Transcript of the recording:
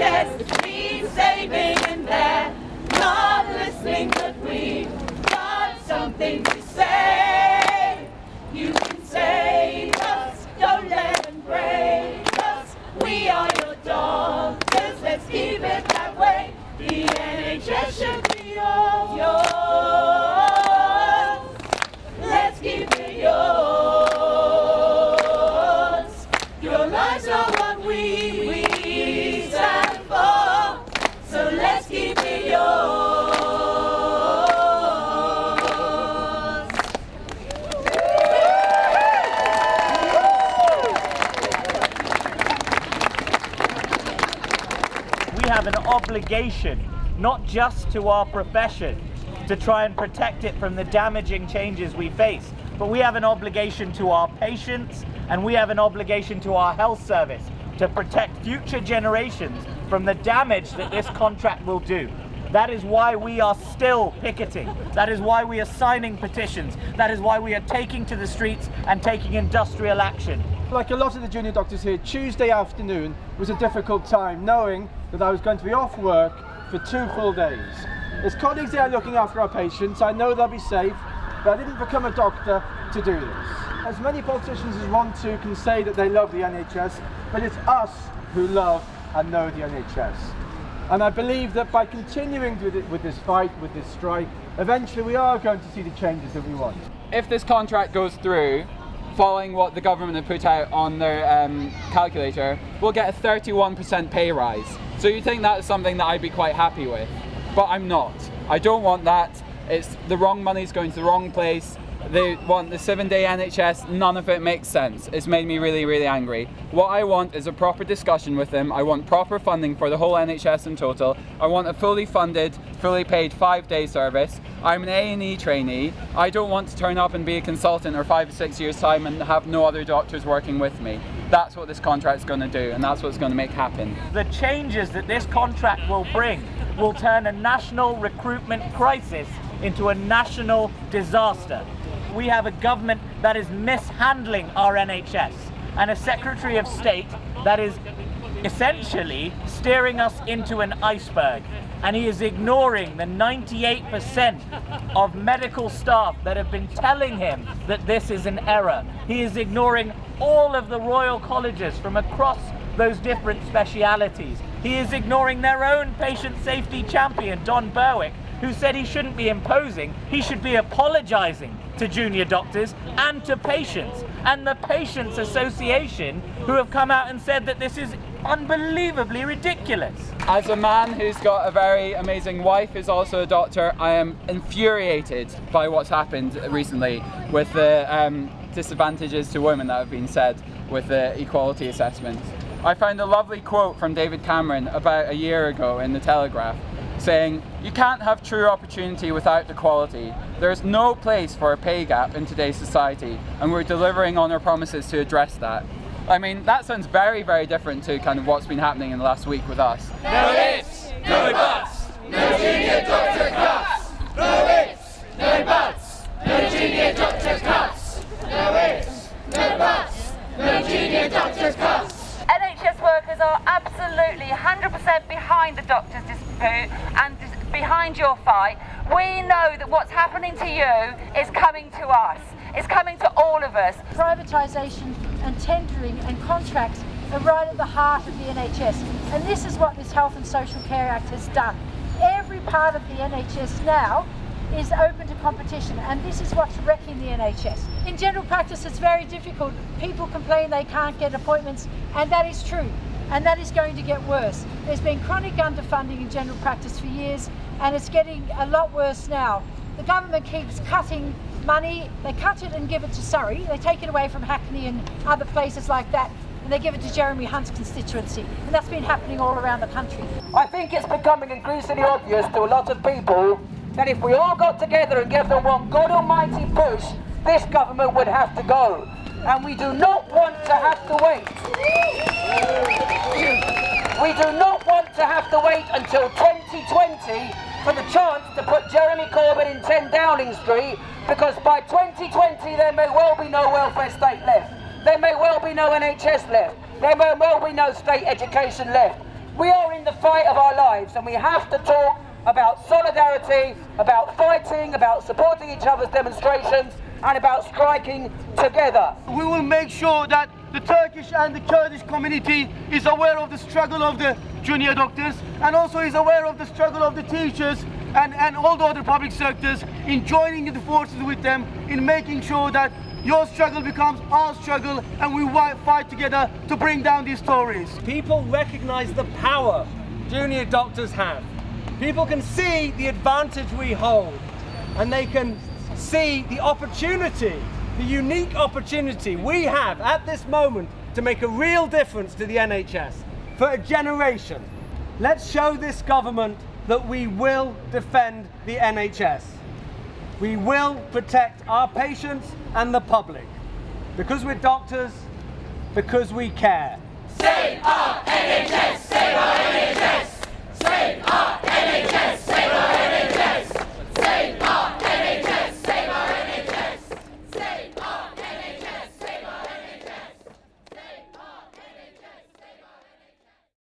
NHS needs saving and they're not listening, but we've got something to say. An obligation, not just to our profession, to try and protect it from the damaging changes we face, but we have an obligation to our patients and we have an obligation to our health service to protect future generations from the damage that this contract will do. That is why we are still picketing. That is why we are signing petitions. That is why we are taking to the streets and taking industrial action. Like a lot of the junior doctors here, Tuesday afternoon was a difficult time knowing that I was going to be off work for two full days. As colleagues here looking after our patients, I know they'll be safe, but I didn't become a doctor to do this. As many politicians as want to can say that they love the NHS, but it's us who love and know the NHS. And I believe that by continuing with, it, with this fight, with this strike, eventually we are going to see the changes that we want. if this contract goes through, following what the government have put out on their um, calculator, we'll get a 31% pay rise. So you think that's something that I'd be quite happy with, but I'm not. I don't want that. It's the wrong money's going to the wrong place. They want the seven day NHS, none of it makes sense. It's made me really, really angry. What I want is a proper discussion with them. I want proper funding for the whole NHS in total. I want a fully funded, fully paid five day service. I'm an A&E trainee. I don't want to turn up and be a consultant or five or six years time and have no other doctors working with me. That's what this contract's going to do and that's what's going to make happen. The changes that this contract will bring will turn a national recruitment crisis into a national disaster. We have a government that is mishandling our NHS and a Secretary of State that is essentially steering us into an iceberg. And he is ignoring the 98% of medical staff that have been telling him that this is an error. He is ignoring all of the royal colleges from across those different specialities. He is ignoring their own patient safety champion, Don Berwick, who said he shouldn't be imposing, he should be apologising to junior doctors and to patients. And the Patients Association, who have come out and said that this is unbelievably ridiculous. As a man who's got a very amazing wife who's also a doctor, I am infuriated by what's happened recently with the um, disadvantages to women that have been said with the equality assessment. I found a lovely quote from David Cameron about a year ago in the Telegraph saying, You can't have true opportunity without equality. There is no place for a pay gap in today's society, and we're delivering on our promises to address that. I mean, that sounds very, very different to kind of what's been happening in the last week with us. No ifs, no buts, no junior doctor cuts. No ifs, no buts, no junior doctor cuts. No ifs, no buts, no junior doctor cuts. NHS workers are absolutely 100% behind the doctors' dispute and behind your fight. We know that what's happening to you is coming to us. It's coming to all of us. privatisation and tendering and contracts are right at the heart of the NHS. And this is what this Health and Social Care Act has done. Every part of the NHS now is open to competition and this is what's wrecking the NHS. In general practice it's very difficult. People complain they can't get appointments and that is true and that is going to get worse. There's been chronic underfunding in general practice for years and it's getting a lot worse now. The government keeps cutting money, they cut it and give it to Surrey, they take it away from Hackney and other places like that and they give it to Jeremy Hunt's constituency and that's been happening all around the country. I think it's becoming increasingly obvious to a lot of people that if we all got together and gave them one God almighty push, this government would have to go. And we do not want to have to wait. We do not want to have to wait until 2020 for the chance to put Jeremy Corbyn in 10 Downing Street because by 2020 there may well be no welfare state left. There may well be no NHS left. There may well be no state education left. We are in the fight of our lives and we have to talk about solidarity, about fighting, about supporting each other's demonstrations and about striking together. We will make sure that the Turkish and the Kurdish community is aware of the struggle of the junior doctors and also is aware of the struggle of the teachers and, and all the other public sectors in joining the forces with them in making sure that your struggle becomes our struggle and we fight together to bring down these Tories. People recognize the power junior doctors have. People can see the advantage we hold and they can see the opportunity, the unique opportunity we have at this moment to make a real difference to the NHS for a generation. Let's show this government that we will defend the NHS. We will protect our patients and the public. Because we're doctors, because we care. Save our NHS! Save our NHS! Save our NHS! Save our NHS!